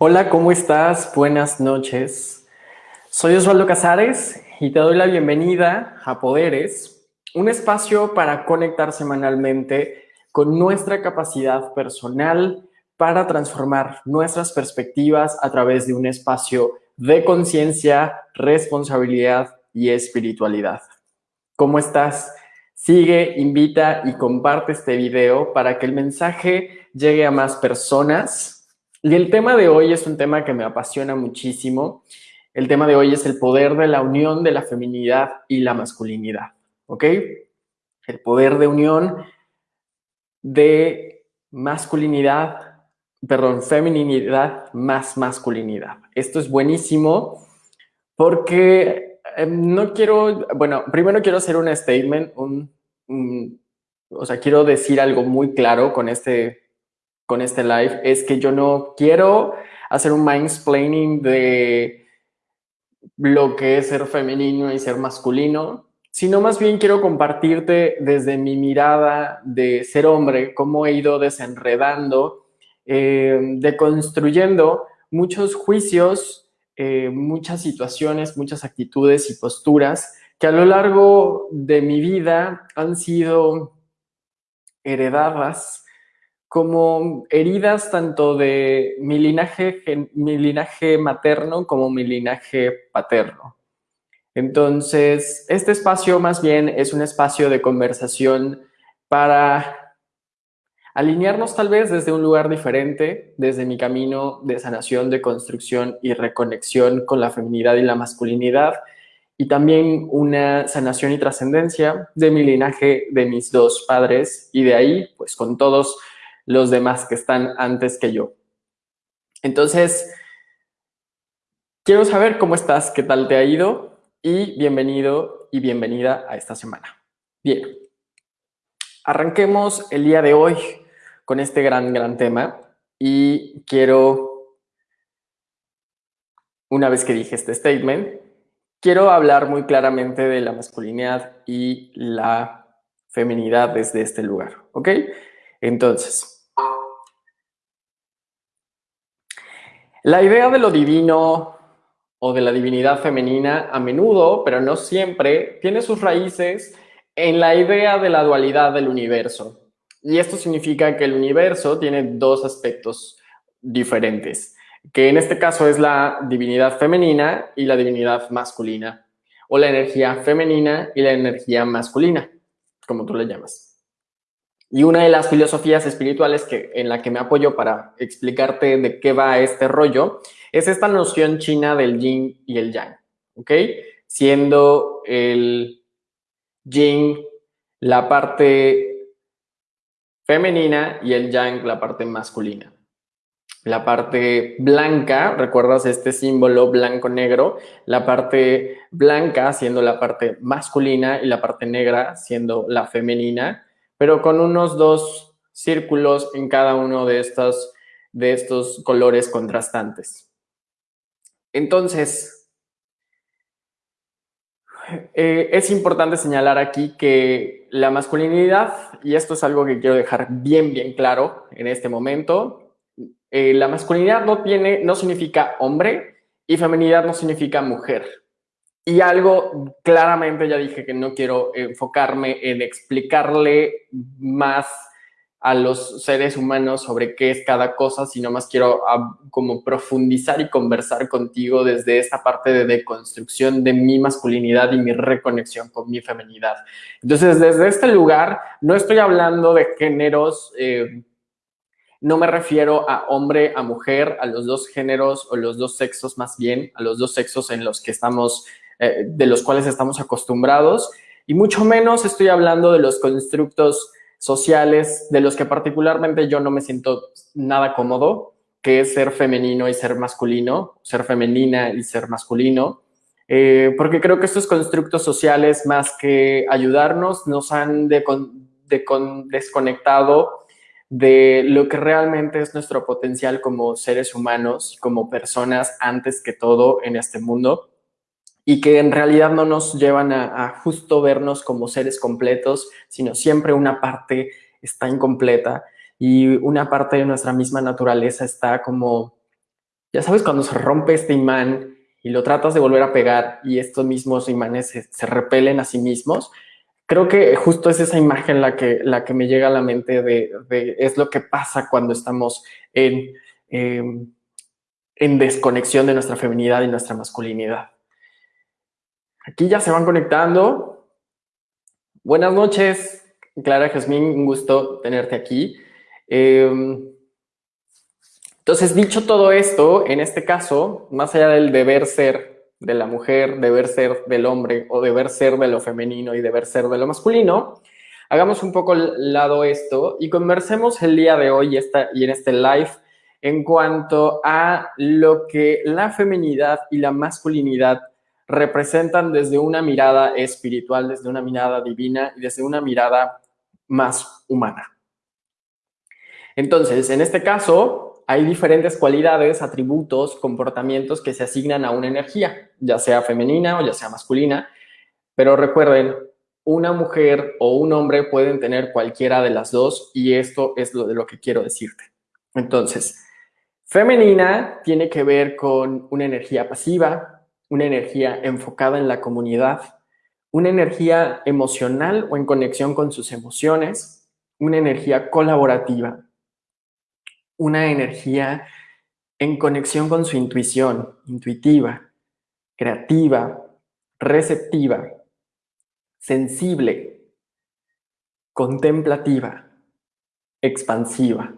Hola, ¿cómo estás? Buenas noches. Soy Osvaldo Casares y te doy la bienvenida a Poderes, un espacio para conectar semanalmente con nuestra capacidad personal para transformar nuestras perspectivas a través de un espacio de conciencia, responsabilidad y espiritualidad. ¿Cómo estás? Sigue, invita y comparte este video para que el mensaje llegue a más personas y el tema de hoy es un tema que me apasiona muchísimo. El tema de hoy es el poder de la unión de la feminidad y la masculinidad, ¿ok? El poder de unión de masculinidad, perdón, feminidad más masculinidad. Esto es buenísimo porque em, no quiero, bueno, primero quiero hacer un statement, un, o sea, quiero decir algo muy claro con este con este live es que yo no quiero hacer un explaining de lo que es ser femenino y ser masculino, sino más bien quiero compartirte desde mi mirada de ser hombre, cómo he ido desenredando, eh, deconstruyendo muchos juicios, eh, muchas situaciones, muchas actitudes y posturas que a lo largo de mi vida han sido heredadas como heridas tanto de mi linaje, mi linaje materno como mi linaje paterno. Entonces, este espacio más bien es un espacio de conversación para alinearnos tal vez desde un lugar diferente, desde mi camino de sanación, de construcción y reconexión con la feminidad y la masculinidad, y también una sanación y trascendencia de mi linaje, de mis dos padres, y de ahí, pues con todos los demás que están antes que yo. Entonces, quiero saber cómo estás, qué tal te ha ido y bienvenido y bienvenida a esta semana. Bien, arranquemos el día de hoy con este gran, gran tema y quiero, una vez que dije este statement, quiero hablar muy claramente de la masculinidad y la feminidad desde este lugar, ¿ok? Entonces, La idea de lo divino o de la divinidad femenina a menudo, pero no siempre, tiene sus raíces en la idea de la dualidad del universo. Y esto significa que el universo tiene dos aspectos diferentes, que en este caso es la divinidad femenina y la divinidad masculina, o la energía femenina y la energía masculina, como tú le llamas. Y una de las filosofías espirituales que, en la que me apoyo para explicarte de qué va este rollo es esta noción china del yin y el yang, ¿ok? Siendo el yin la parte femenina y el yang la parte masculina. La parte blanca, ¿recuerdas este símbolo blanco-negro? La parte blanca siendo la parte masculina y la parte negra siendo la femenina pero con unos dos círculos en cada uno de estos, de estos colores contrastantes. Entonces, eh, es importante señalar aquí que la masculinidad, y esto es algo que quiero dejar bien, bien claro en este momento, eh, la masculinidad no, tiene, no significa hombre y feminidad no significa mujer. Y algo, claramente ya dije que no quiero enfocarme en explicarle más a los seres humanos sobre qué es cada cosa, sino más quiero ah, como profundizar y conversar contigo desde esta parte de deconstrucción de mi masculinidad y mi reconexión con mi feminidad. Entonces, desde este lugar, no estoy hablando de géneros, eh, no me refiero a hombre, a mujer, a los dos géneros o los dos sexos más bien, a los dos sexos en los que estamos eh, de los cuales estamos acostumbrados y mucho menos estoy hablando de los constructos sociales de los que particularmente yo no me siento nada cómodo, que es ser femenino y ser masculino, ser femenina y ser masculino, eh, porque creo que estos constructos sociales, más que ayudarnos, nos han desconectado de lo que realmente es nuestro potencial como seres humanos, como personas antes que todo en este mundo y que en realidad no nos llevan a, justo vernos como seres completos, sino siempre una parte está incompleta y una parte de nuestra misma naturaleza está como, ya sabes, cuando se rompe este imán y lo tratas de volver a pegar y estos mismos imanes se, repelen a sí mismos, creo que justo es esa imagen la que, la que me llega a la mente de, es lo que pasa cuando estamos en, em, en desconexión de nuestra feminidad y nuestra masculinidad. Aquí ya se van conectando. Buenas noches, Clara Jazmín, un gusto tenerte aquí. Em, entonces, dicho todo esto, en este caso, más allá del deber ser de la mujer, deber ser del hombre o deber ser de lo femenino y deber ser de lo masculino, hagamos un poco al lado esto y conversemos el día de hoy y, y en este live en cuanto a lo que la feminidad y la masculinidad representan desde una mirada espiritual, desde una mirada divina y desde una mirada más humana. Entonces, en este caso, hay diferentes cualidades, atributos, comportamientos que se asignan a una energía, ya sea femenina o ya sea masculina. Pero recuerden, una mujer o un hombre pueden tener cualquiera de las dos y esto es lo de lo que quiero decirte. Entonces, femenina tiene que ver con una energía pasiva, una energía enfocada en la comunidad, una energía emocional o en conexión con sus emociones, una energía colaborativa, una energía en conexión con su intuición, intuitiva, creativa, receptiva, sensible, contemplativa, expansiva.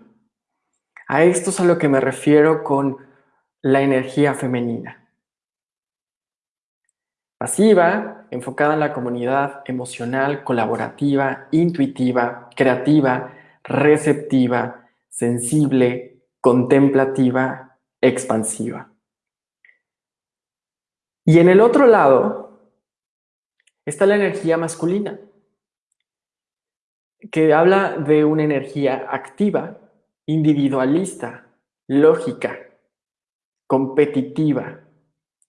A esto es a lo que me refiero con la energía femenina. Pasiva, enfocada en la comunidad emocional, colaborativa, intuitiva, creativa, receptiva, sensible, contemplativa, expansiva. Y en el otro lado está la energía masculina, que habla de una energía activa, individualista, lógica, competitiva,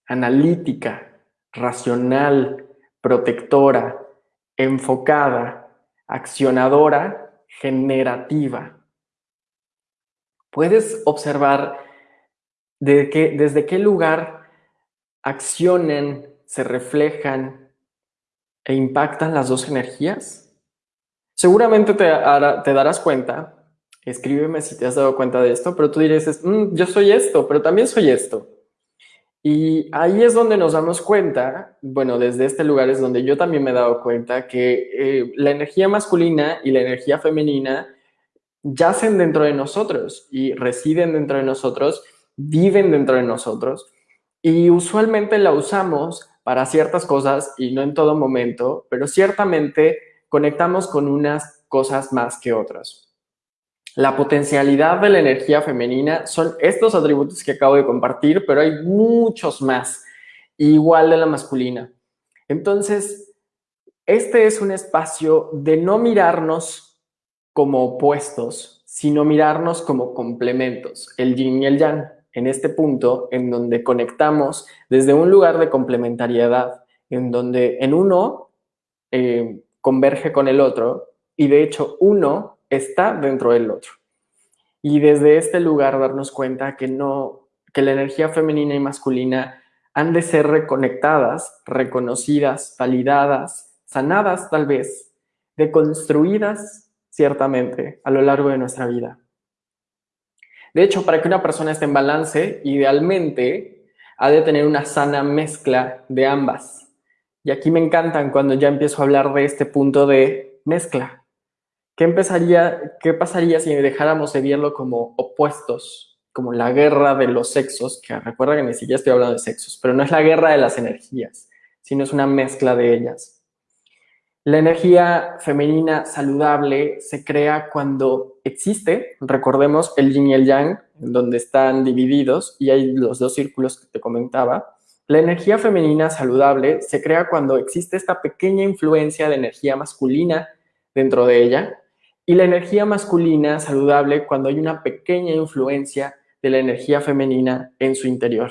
analítica, racional, protectora, enfocada, accionadora, generativa puedes observar de desde qué lugar accionan, se reflejan e impactan las dos energías. Seguramente te, darás cuenta, escríbeme si te has dado cuenta de esto, pero tú dices, mm, yo soy esto, pero también soy esto. Y ahí es donde nos damos cuenta, bueno, desde este lugar es donde yo también me he dado cuenta que eh, la energía masculina y la energía femenina yacen dentro de nosotros y residen dentro de nosotros, viven dentro de nosotros y usualmente la usamos para ciertas cosas y no en todo momento, pero ciertamente conectamos con unas cosas más que otras. La potencialidad de la energía femenina son estos atributos que acabo de compartir, pero hay muchos más, igual de la masculina. Entonces, este es un espacio de no mirarnos como opuestos, sino mirarnos como complementos, el yin y el yang, en este punto en donde conectamos desde un lugar de complementariedad, en donde en uno eh, converge con el otro y de hecho uno está dentro del otro. Y desde este lugar darnos cuenta que no, que la energía femenina y masculina han de ser reconectadas, reconocidas, validadas, sanadas tal vez, deconstruidas ciertamente, a lo largo de nuestra vida. De hecho, para que una persona esté en balance, idealmente ha de tener una sana mezcla de ambas. Y aquí me encantan cuando ya empiezo a hablar de este punto de mezcla. ¿Qué, empezaría, qué pasaría si dejáramos de verlo como opuestos, como la guerra de los sexos? Que recuerda que ni siquiera estoy hablando de sexos, pero no es la guerra de las energías, sino es una mezcla de ellas. La energía femenina saludable se crea cuando existe, recordemos el yin y el yang, donde están divididos y hay los dos círculos que te comentaba. La energía femenina saludable se crea cuando existe esta pequeña influencia de energía masculina dentro de ella y la energía masculina saludable cuando hay una pequeña influencia de la energía femenina en su interior.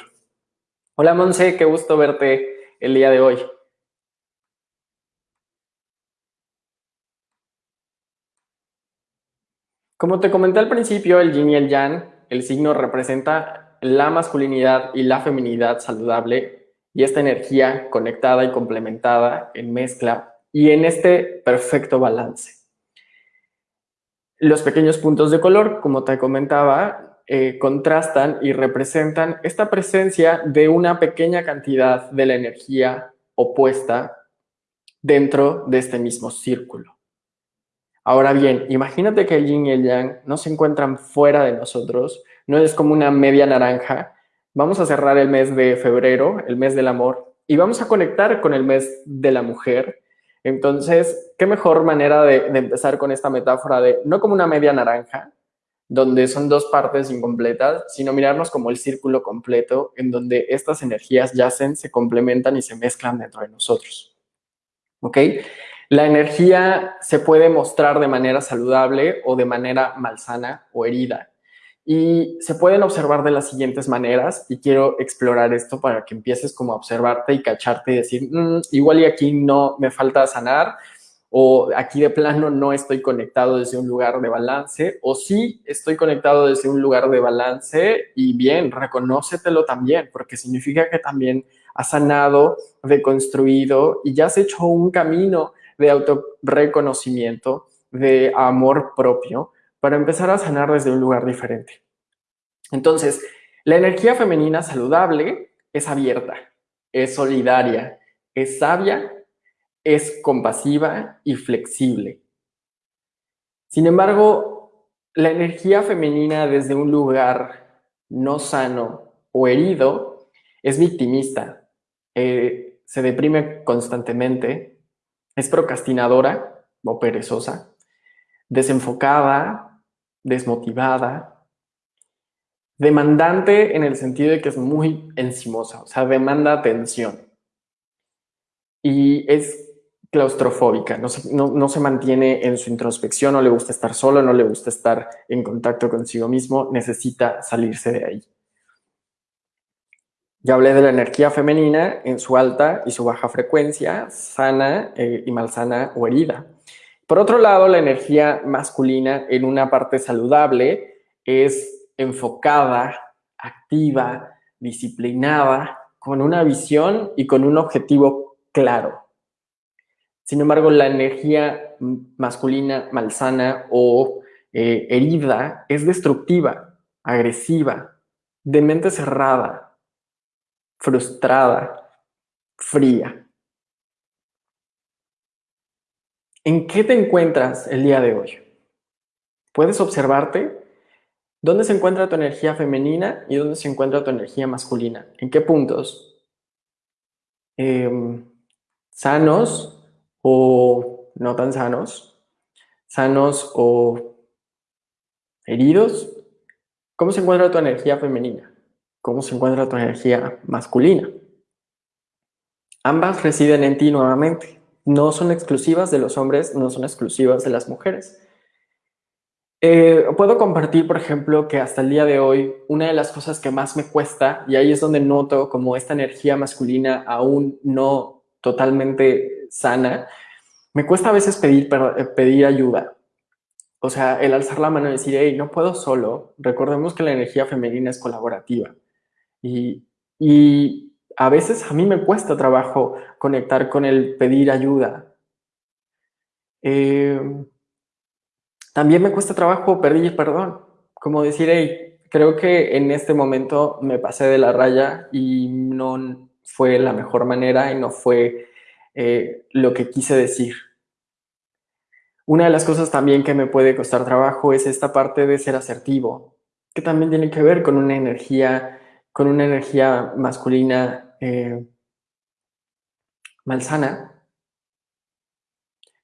Hola Monse, qué gusto verte el día de hoy. Como te comenté al principio, el yin y el yang, el signo representa la masculinidad y la feminidad saludable y esta energía conectada y complementada en mezcla y en este perfecto balance. Los pequeños puntos de color, como te comentaba, eh, contrastan y representan esta presencia de una pequeña cantidad de la energía opuesta dentro de este mismo círculo. Ahora bien, imagínate que el yin y el yang no se encuentran fuera de nosotros, no es como una media naranja. Vamos a cerrar el mes de febrero, el mes del amor, y vamos a conectar con el mes de la mujer. Entonces, ¿qué mejor manera de, empezar con esta metáfora de no como una media naranja, donde son dos partes incompletas, sino mirarnos como el círculo completo en donde estas energías yacen, se complementan y se mezclan dentro de nosotros. ¿Ok? La energía se puede mostrar de manera saludable o de manera malsana o herida. Y se pueden observar de las siguientes maneras y quiero explorar esto para que empieces como a observarte y cacharte y decir, mm, igual y aquí no me falta sanar o aquí de plano no estoy conectado desde un lugar de balance o sí estoy conectado desde un lugar de balance y bien, reconócetelo también porque significa que también has sanado, deconstruido y ya has hecho un camino de autorreconocimiento, de amor propio, para empezar a sanar desde un lugar diferente. Entonces, la energía femenina saludable es abierta, es solidaria, es sabia, es compasiva y flexible. Sin embargo, la energía femenina desde un lugar no sano o herido es victimista, eh, se deprime constantemente, es procrastinadora o perezosa, desenfocada, desmotivada, demandante en el sentido de que es muy encimosa, o sea, demanda atención. Y es claustrofóbica, no se, no se, mantiene en su introspección, no le gusta estar solo, no le gusta estar en contacto consigo mismo, necesita salirse de ahí. Ya hablé de la energía femenina en su alta y su baja frecuencia, sana eh, y malsana o herida. Por otro lado, la energía masculina en una parte saludable es enfocada, activa, disciplinada, con una visión y con un objetivo claro. Sin embargo, la energía masculina malsana o eh, herida es destructiva, agresiva, de mente cerrada, frustrada, fría. ¿En qué te encuentras el día de hoy? ¿Puedes observarte? ¿Dónde se encuentra tu energía femenina y dónde se encuentra tu energía masculina? ¿En qué puntos? Em, ¿Sanos o no tan sanos? ¿Sanos o heridos? ¿Cómo se encuentra tu energía femenina? cómo se encuentra tu energía masculina. Ambas residen en ti nuevamente. No son exclusivas de los hombres, no son exclusivas de las mujeres. Eh, puedo compartir, por ejemplo, que hasta el día de hoy, una de las cosas que más me cuesta, y ahí es donde noto como esta energía masculina aún no totalmente sana, me cuesta a veces pedir, eh, pedir ayuda. O sea, el alzar la mano y decir, hey, no puedo solo. Recordemos que la energía femenina es colaborativa. Y, a veces a mí me cuesta trabajo conectar con el pedir ayuda. Em, también me cuesta trabajo pedir perdón, como decir, hey, creo que en este momento me pasé de la raya y no fue la mejor manera y no fue eh, lo que quise decir. Una de las cosas también que me puede costar trabajo es esta parte de ser asertivo, que también tiene que ver con una energía con una energía masculina eh, malsana.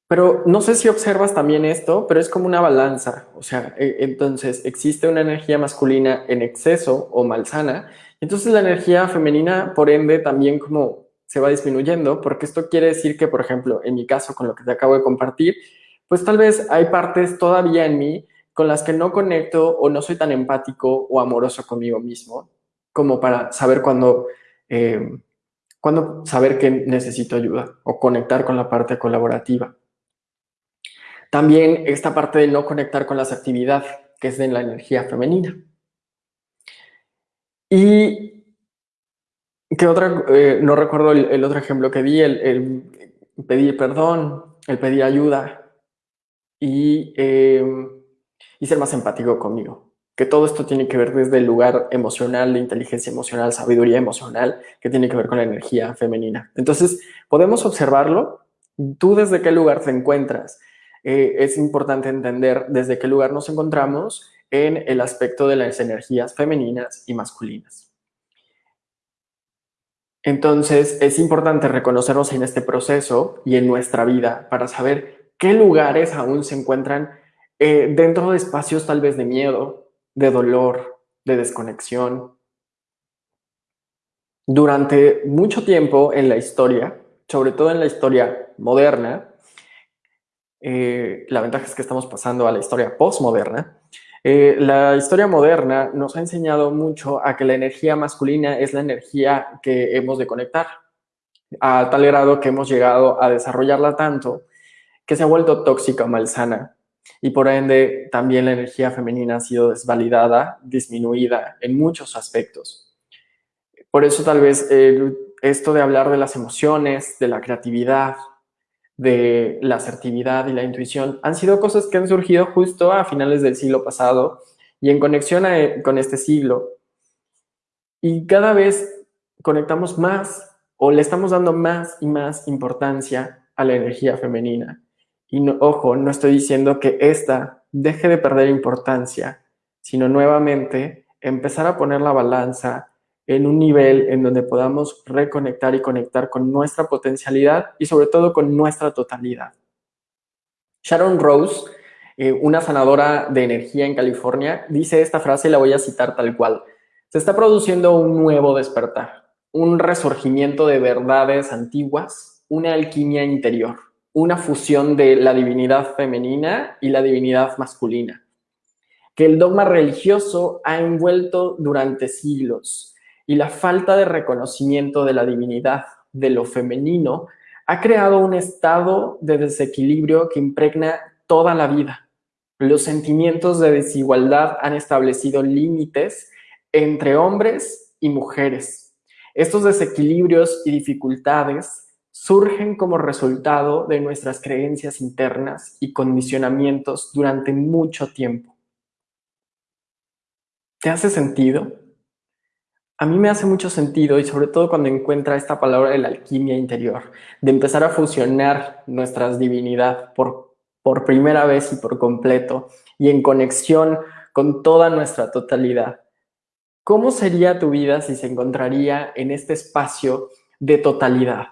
Pero no sé si observas también esto, pero es como una balanza. O sea, e, entonces existe una energía masculina en exceso o malsana. Entonces la energía femenina, por ende, también como se va disminuyendo, porque esto quiere decir que, por ejemplo, en mi caso, con lo que te acabo de compartir, pues tal vez hay partes todavía en mí con las que no conecto o no soy tan empático o amoroso conmigo mismo como para saber cuándo, eh, saber que necesito ayuda o conectar con la parte colaborativa. También esta parte de no conectar con la actividad, que es de la energía femenina. Y ¿qué otra? Eh, no recuerdo el, otro ejemplo que di, el, pedir perdón, el pedir ayuda y, em, y ser más empático conmigo. Que todo esto tiene que ver desde el lugar emocional, de inteligencia emocional, sabiduría emocional, que tiene que ver con la energía femenina. Entonces, podemos observarlo. ¿Tú desde qué lugar te encuentras? Eh, es importante entender desde qué lugar nos encontramos en el aspecto de las energías femeninas y masculinas. Entonces, es importante reconocernos en este proceso y en nuestra vida para saber qué lugares aún se encuentran eh, dentro de espacios tal vez de miedo, de dolor, de desconexión. Durante mucho tiempo en la historia, sobre todo en la historia moderna, eh, la ventaja es que estamos pasando a la historia postmoderna, eh, la historia moderna nos ha enseñado mucho a que la energía masculina es la energía que hemos de conectar, a tal grado que hemos llegado a desarrollarla tanto que se ha vuelto tóxica o malsana. Y por ende, también la energía femenina ha sido desvalidada, disminuida en muchos aspectos. Por eso tal vez esto de hablar de las emociones, de la creatividad, de la asertividad y la intuición han sido cosas que han surgido justo a finales del siglo pasado y en conexión con este siglo. Y cada vez conectamos más o le estamos dando más y más importancia a la energía femenina. Y ojo, no estoy diciendo que esta deje de perder importancia, sino nuevamente empezar a poner la balanza en un nivel en donde podamos reconectar y conectar con nuestra potencialidad y sobre todo con nuestra totalidad. Sharon Rose, eh, una sanadora de energía en California, dice esta frase y la voy a citar tal cual. Se está produciendo un nuevo despertar, un resurgimiento de verdades antiguas, una alquimia interior, una fusión de la divinidad femenina y la divinidad masculina, que el dogma religioso ha envuelto durante siglos y la falta de reconocimiento de la divinidad de lo femenino ha creado un estado de desequilibrio que impregna toda la vida. Los sentimientos de desigualdad han establecido límites entre hombres y mujeres. Estos desequilibrios y dificultades surgen como resultado de nuestras creencias internas y condicionamientos durante mucho tiempo. ¿Te hace sentido? A mí me hace mucho sentido y sobre todo cuando encuentra esta palabra de la alquimia interior, de empezar a fusionar nuestras divinidad por, por primera vez y por completo y en conexión con toda nuestra totalidad. ¿Cómo sería tu vida si se encontraría en este espacio de totalidad,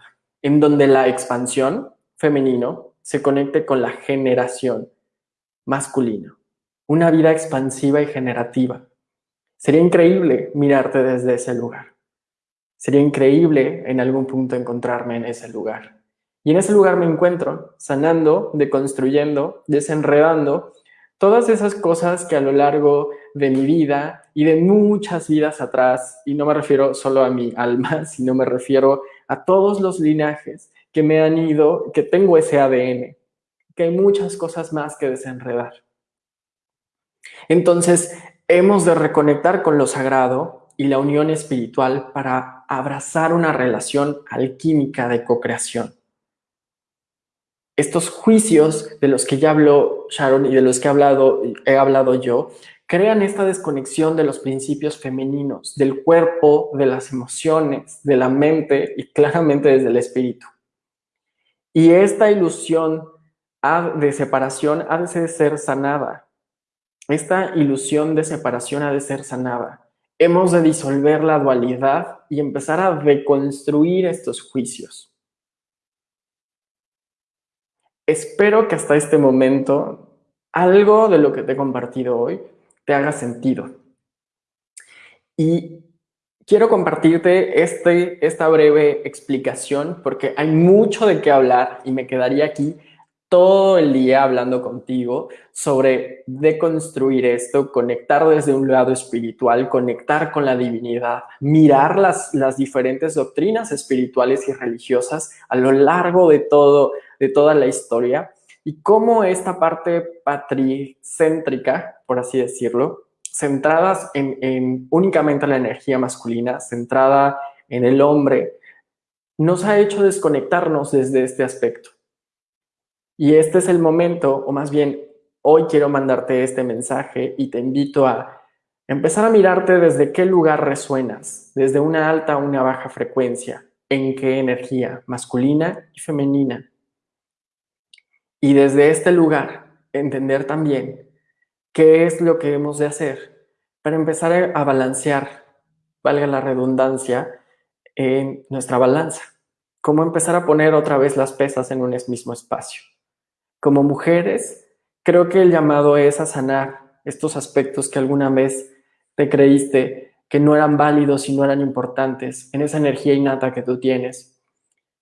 en donde la expansión femenino se conecte con la generación masculino? Una vida expansiva y generativa Sería increíble mirarte desde ese lugar. Sería increíble en algún punto encontrarme en ese lugar. Y en ese lugar me encuentro sanando, deconstruyendo, desenredando todas esas cosas que a lo largo de mi vida y de muchas vidas atrás, y no me refiero solo a mi alma, sino me refiero a todos los linajes que me han ido, que tengo ese ADN, que hay muchas cosas más que desenredar. Entonces, Hemos de reconectar con lo sagrado y la unión espiritual para abrazar una relación alquímica de co-creación. Estos juicios de los que ya habló Sharon y de los que he hablado, he hablado yo, crean esta desconexión de los principios femeninos, del cuerpo, de las emociones, de la mente y claramente desde el espíritu. Y esta ilusión de separación ha de ser sanada esta ilusión de separación ha de ser sanada. Hemos de disolver la dualidad y empezar a reconstruir estos juicios. Espero que hasta este momento algo de lo que te he compartido hoy te haga sentido. Y quiero compartirte este, esta breve explicación porque hay mucho de qué hablar y me quedaría aquí todo el día hablando contigo sobre deconstruir esto, conectar desde un lado espiritual, conectar con la divinidad, mirar las, las diferentes doctrinas espirituales y religiosas a lo largo de, todo, de toda la historia y cómo esta parte patricéntrica, por así decirlo, centradas en, en únicamente la energía masculina, centrada en el hombre, nos ha hecho desconectarnos desde este aspecto. Y este es el momento, o más bien, hoy quiero mandarte este mensaje y te invito a empezar a mirarte desde qué lugar resuenas, desde una alta o una baja frecuencia, en qué energía, masculina y femenina. Y desde este lugar, entender también qué es lo que hemos de hacer para empezar a balancear, valga la redundancia, en nuestra balanza. Cómo empezar a poner otra vez las pesas en un mismo espacio. Como mujeres, creo que el llamado es a sanar estos aspectos que alguna vez te creíste que no eran válidos y no eran importantes en esa energía innata que tú tienes.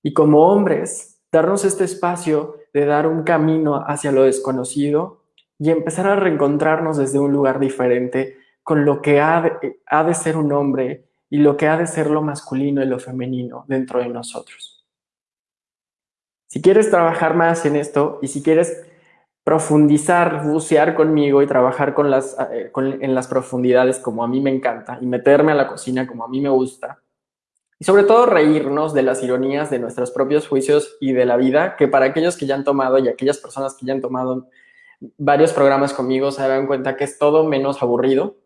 Y como hombres, darnos este espacio de dar un camino hacia lo desconocido y empezar a reencontrarnos desde un lugar diferente con lo que ha de, ser un hombre y lo que ha de ser lo masculino y lo femenino dentro de nosotros. Si quieres trabajar más en esto y si quieres profundizar, bucear conmigo y trabajar con las, eh, en las profundidades como a mí me encanta y meterme a la cocina como a mí me gusta. Y sobre todo reírnos de las ironías de nuestros propios juicios y de la vida, que para aquellos que ya han tomado y aquellas personas que ya han tomado varios programas conmigo se dan cuenta que es todo menos aburrido.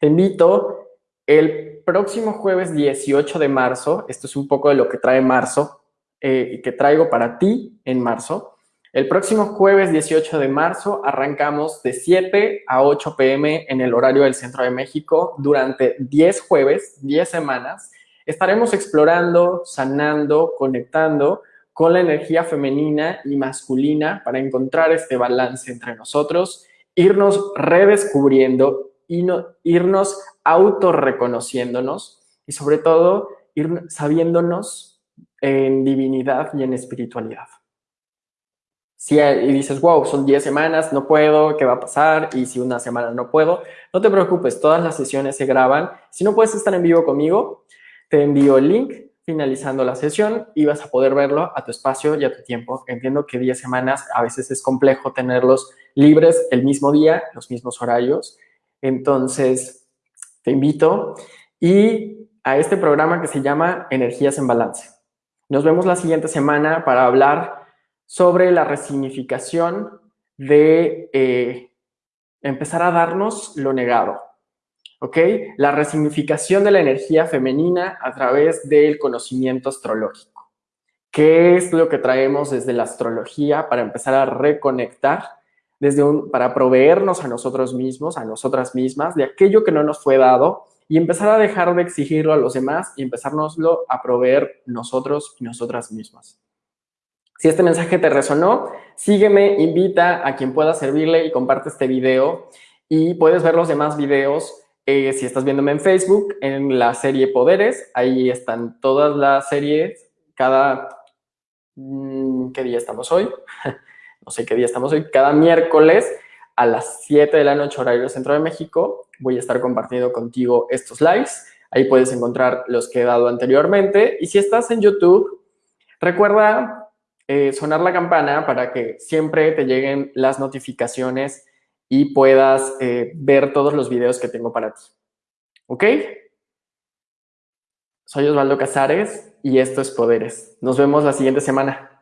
Te invito el próximo jueves 18 de marzo, esto es un poco de lo que trae marzo eh, y que traigo para ti en marzo, el próximo jueves 18 de marzo arrancamos de 7 a 8 pm en el horario del Centro de México durante 10 jueves, 10 semanas. Estaremos explorando, sanando, conectando con la energía femenina y masculina para encontrar este balance entre nosotros, irnos redescubriendo, y no, irnos autorreconociéndonos y sobre todo ir sabiéndonos en divinidad y en espiritualidad. Si y dices, wow, son 10 semanas, no puedo, ¿qué va a pasar? Y si una semana no puedo, no te preocupes, todas las sesiones se graban. Si no puedes estar en vivo conmigo, te envío el link finalizando la sesión y vas a poder verlo a tu espacio y a tu tiempo. Entiendo que 10 semanas a veces es complejo tenerlos libres el mismo día, los mismos horarios. Entonces, te invito y a este programa que se llama Energías en Balance. Nos vemos la siguiente semana para hablar sobre la resignificación de eh, empezar a darnos lo negado. ¿Ok? La resignificación de la energía femenina a través del conocimiento astrológico. ¿Qué es lo que traemos desde la astrología para empezar a reconectar, desde un, para proveernos a nosotros mismos, a nosotras mismas, de aquello que no nos fue dado y empezar a dejar de exigirlo a los demás y empezárnoslo a proveer nosotros y nosotras mismas? Si este mensaje te resonó, sígueme, invita a quien pueda servirle y comparte este video. Y puedes ver los demás videos eh, si estás viéndome en Facebook, en la serie Poderes. Ahí están todas las series, cada... Mm, ¿Qué día estamos hoy? no sé qué día estamos hoy. Cada miércoles a las 7 de la noche, horario Centro de México, voy a estar compartiendo contigo estos lives. Ahí puedes encontrar los que he dado anteriormente. Y si estás en YouTube, recuerda eh, sonar la campana para que siempre te lleguen las notificaciones y puedas eh, ver todos los videos que tengo para ti. ¿Ok? Soy Osvaldo Casares y esto es Poderes. Nos vemos la siguiente semana.